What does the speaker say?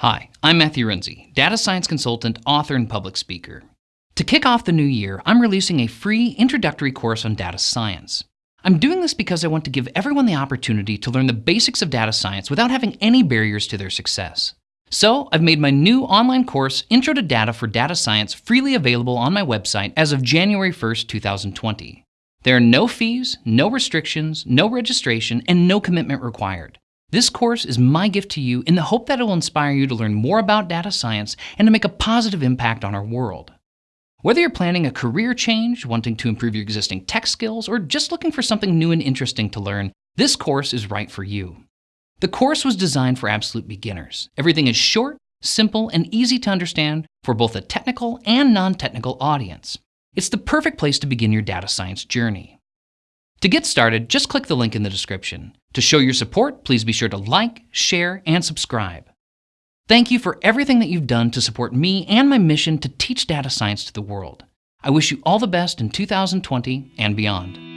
Hi, I'm Matthew Renze, data science consultant, author, and public speaker. To kick off the new year, I'm releasing a free introductory course on data science. I'm doing this because I want to give everyone the opportunity to learn the basics of data science without having any barriers to their success. So, I've made my new online course, Intro to Data for Data Science, freely available on my website as of January 1st, 2020. There are no fees, no restrictions, no registration, and no commitment required. This course is my gift to you in the hope that it will inspire you to learn more about data science and to make a positive impact on our world. Whether you're planning a career change, wanting to improve your existing tech skills, or just looking for something new and interesting to learn, this course is right for you. The course was designed for absolute beginners. Everything is short, simple, and easy to understand for both a technical and non-technical audience. It's the perfect place to begin your data science journey. To get started, just click the link in the description. To show your support, please be sure to like, share, and subscribe. Thank you for everything that you've done to support me and my mission to teach data science to the world. I wish you all the best in 2020 and beyond.